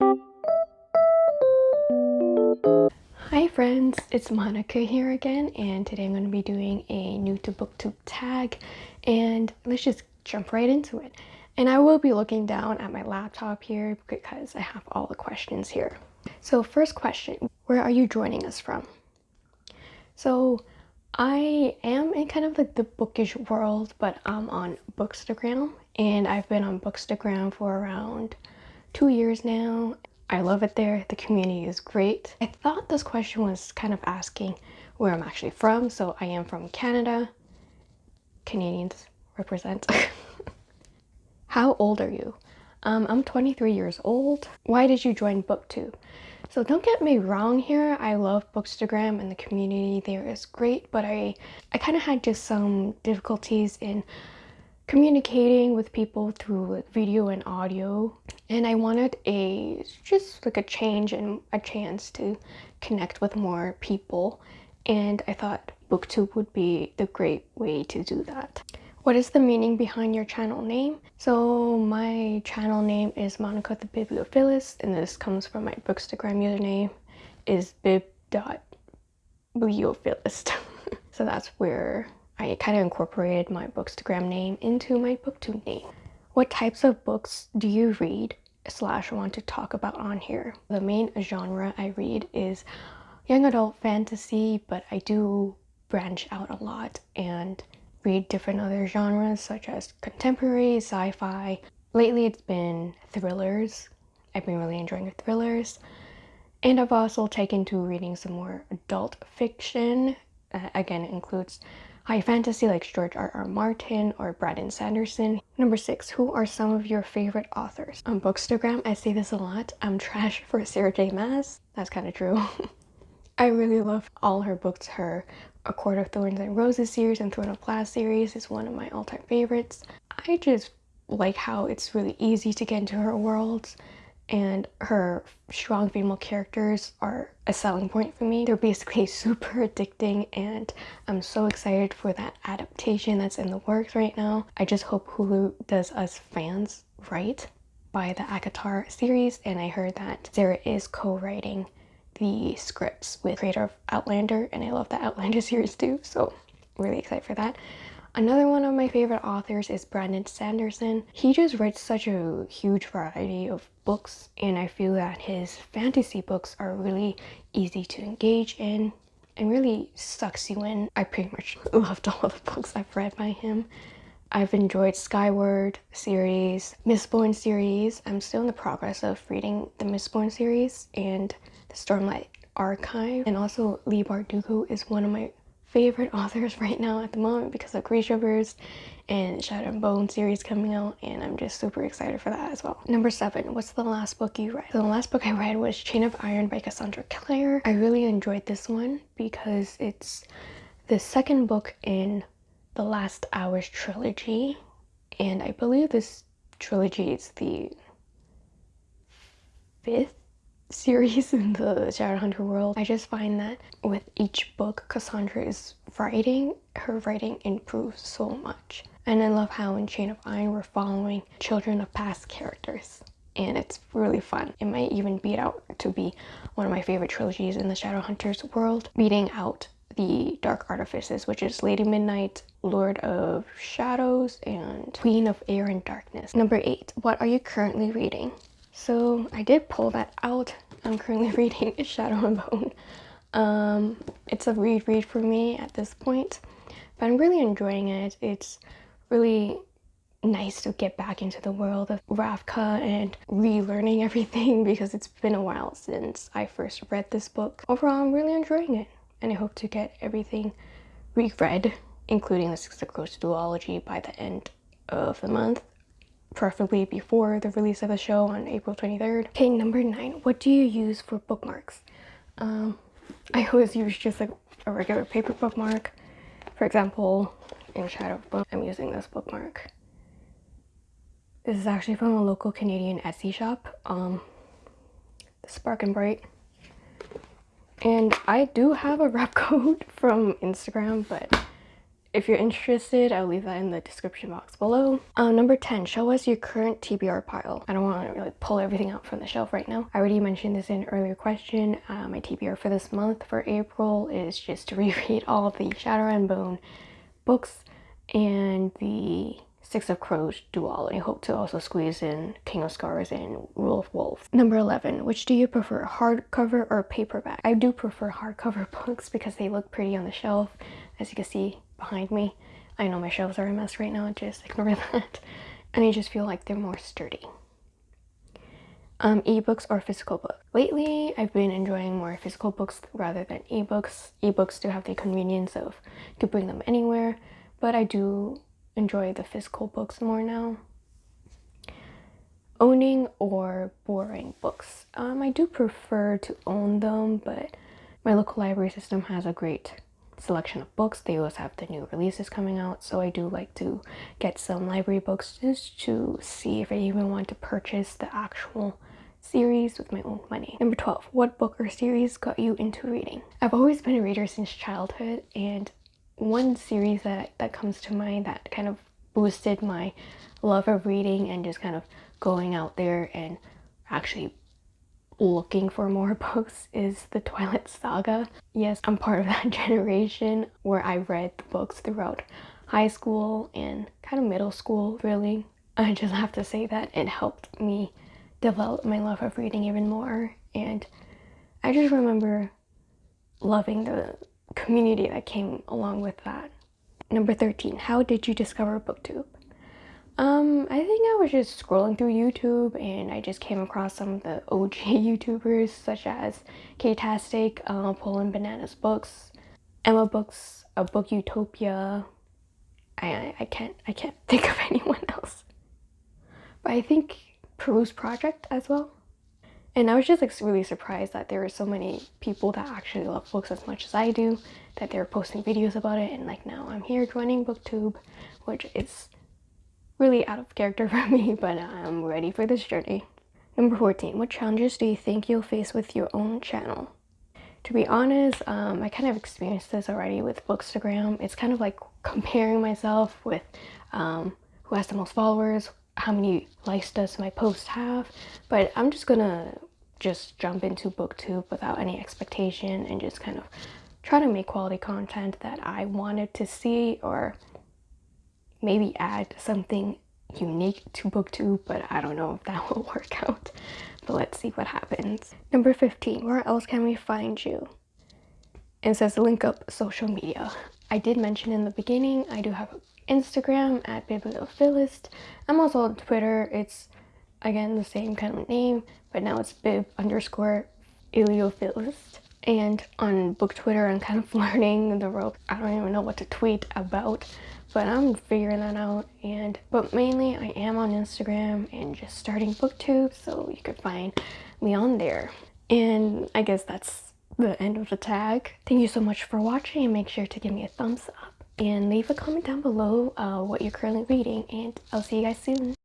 Hi friends, it's Monica here again and today I'm going to be doing a new to booktube tag and let's just jump right into it. And I will be looking down at my laptop here because I have all the questions here. So first question, where are you joining us from? So I am in kind of like the bookish world, but I'm on Bookstagram and I've been on Bookstagram for around two years now. I love it there. The community is great. I thought this question was kind of asking where I'm actually from. So I am from Canada. Canadians represent. How old are you? Um, I'm 23 years old. Why did you join BookTube? So don't get me wrong here, I love Bookstagram and the community there is great, but I, I kind of had just some difficulties in communicating with people through like, video and audio and I wanted a just like a change and a chance to connect with more people and I thought booktube would be the great way to do that. What is the meaning behind your channel name? So my channel name is Monica the Bibliophilist and this comes from my Bookstagram username is bib.bibliophilist. so that's where I kind of incorporated my Bookstagram name into my Booktube name. What types of books do you read slash want to talk about on here? The main genre I read is young adult fantasy, but I do branch out a lot and read different other genres such as contemporary, sci-fi. Lately it's been thrillers. I've been really enjoying thrillers. And I've also taken to reading some more adult fiction. Uh, again, it includes high fantasy like George R. R. Martin or Brandon Sanderson. Number six, who are some of your favorite authors? On Bookstagram, I say this a lot. I'm trash for Sarah J Maas. That's kind of true. I really love all her books. Her a Court of Thorns and Roses series and Throne of Glass series is one of my all-time favorites. I just like how it's really easy to get into her worlds and her strong female characters are a selling point for me. They're basically super addicting and I'm so excited for that adaptation that's in the works right now. I just hope Hulu does us fans right by the ACOTAR series and I heard that Sarah is co-writing the scripts with creator of Outlander and I love the Outlander series too so really excited for that. Another one of my favorite authors is Brandon Sanderson. He just writes such a huge variety of books and I feel that his fantasy books are really easy to engage in and really sucks you in. I pretty much loved all the books I've read by him. I've enjoyed Skyward series, Mistborn series. I'm still in the progress of reading the Mistborn series and the Stormlight Archive. And also Leigh Bardugo is one of my favorite authors right now at the moment because of Grishaverse and Shadow and Bone series coming out and I'm just super excited for that as well. Number seven, what's the last book you read? So the last book I read was Chain of Iron by Cassandra Clare. I really enjoyed this one because it's the second book in the Last Hours trilogy and I believe this trilogy is the fifth series in the Shadowhunter world. I just find that with each book Cassandra is writing, her writing improves so much. And I love how in Chain of Iron we're following children of past characters. And it's really fun. It might even beat out to be one of my favorite trilogies in the Shadowhunters world, beating out the Dark Artifices, which is Lady Midnight, Lord of Shadows, and Queen of Air and Darkness. Number eight, what are you currently reading? So I did pull that out. I'm currently reading Shadow and Bone. Um, it's a read read for me at this point, but I'm really enjoying it. It's really nice to get back into the world of Ravka and relearning everything because it's been a while since I first read this book. Overall, I'm really enjoying it and I hope to get everything reread, including the Six of Crows duology by the end of the month preferably before the release of the show on April 23rd. Okay, number nine, what do you use for bookmarks? Um, I always use just like a regular paper bookmark. For example, in Shadow Book, I'm using this bookmark. This is actually from a local Canadian Etsy shop, um, Spark and Bright. And I do have a rep code from Instagram, but if you're interested, I'll leave that in the description box below. Uh, number 10, show us your current TBR pile. I don't want to really pull everything out from the shelf right now. I already mentioned this in an earlier question. Uh, my TBR for this month for April is just to reread all the Shadow and Bone books and the Six of Crows duology. I hope to also squeeze in King of Scars and Rule of Wolves. Number 11. Which do you prefer, hardcover or paperback? I do prefer hardcover books because they look pretty on the shelf. As you can see, behind me. I know my shelves are a mess right now, just ignore that. And I just feel like they're more sturdy. Um, ebooks or physical books. Lately, I've been enjoying more physical books rather than ebooks. Ebooks do have the convenience of you can bring them anywhere, but I do enjoy the physical books more now. Owning or borrowing books. Um, I do prefer to own them, but my local library system has a great selection of books. They always have the new releases coming out, so I do like to get some library books just to see if I even want to purchase the actual series with my own money. Number 12, what book or series got you into reading? I've always been a reader since childhood and one series that, that comes to mind that kind of boosted my love of reading and just kind of going out there and actually looking for more books is the Twilight Saga. Yes, I'm part of that generation where I read the books throughout high school and kind of middle school, really. I just have to say that it helped me develop my love of reading even more. And I just remember loving the community that came along with that. Number 13, how did you discover BookTube? Um, I think I was just scrolling through YouTube and I just came across some of the OG YouTubers such as Katytastic, uh, Poland Bananas Books, Emma Books, a Book Utopia. I, I can't I can't think of anyone else. But I think Peruse Project as well. And I was just like really surprised that there were so many people that actually love books as much as I do, that they were posting videos about it and like now I'm here joining BookTube, which is really out of character for me, but I'm ready for this journey. Number 14, what challenges do you think you'll face with your own channel? To be honest, um, I kind of experienced this already with Bookstagram. It's kind of like comparing myself with um, who has the most followers, how many likes does my post have, but I'm just gonna just jump into booktube without any expectation and just kind of try to make quality content that I wanted to see or maybe add something unique to booktube but i don't know if that will work out. But let's see what happens. Number 15 where else can we find you? It says link up social media. I did mention in the beginning i do have instagram at bibliophilist i'm also on twitter. It's again the same kind of name but now it's bib underscore iliophilist and on book twitter i'm kind of learning the ropes. I don't even know what to tweet about but I'm figuring that out. And but mainly I am on Instagram and just starting booktube so you could find me on there. And I guess that's the end of the tag. Thank you so much for watching and make sure to give me a thumbs up. And leave a comment down below uh, what you're currently reading and I'll see you guys soon